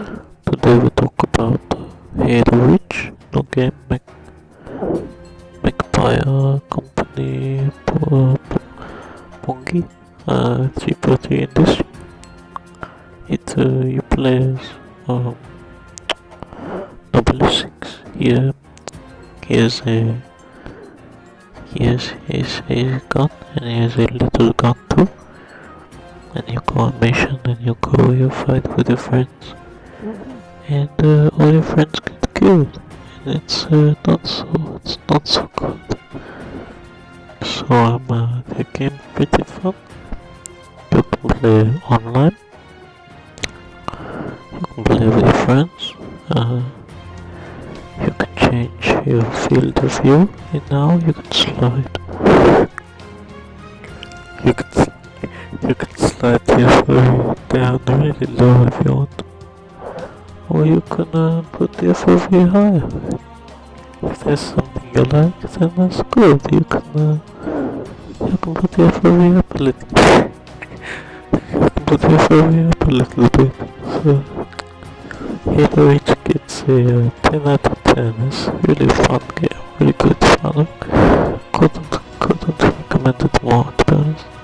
Today we talk about Halo Reach, no game make, made by a company uh, Bungie, uh, G40 Industry. It uh, you play um, Noble 6. Here, here's a here's his, his gun and here's a little gun too and you go on mission and you go you fight with your friends and uh, all your friends get killed. And it's uh, not so it's not so good. So um, uh, the game pretty fun. You can play online. You can play with your friends. Uh, you can change your field of view. And now you can slide. You can you can slide your down really low if you want or you can uh, put the fov here higher. If there's something you like, then that's good. You can uh, you can put the FOV up a little. Bit. you can put the FOV up a little bit. So Halo Reach gets a uh, 10 out of 10. It's really fun game, really good fun. Couldn't couldn't recommend it more to be honest.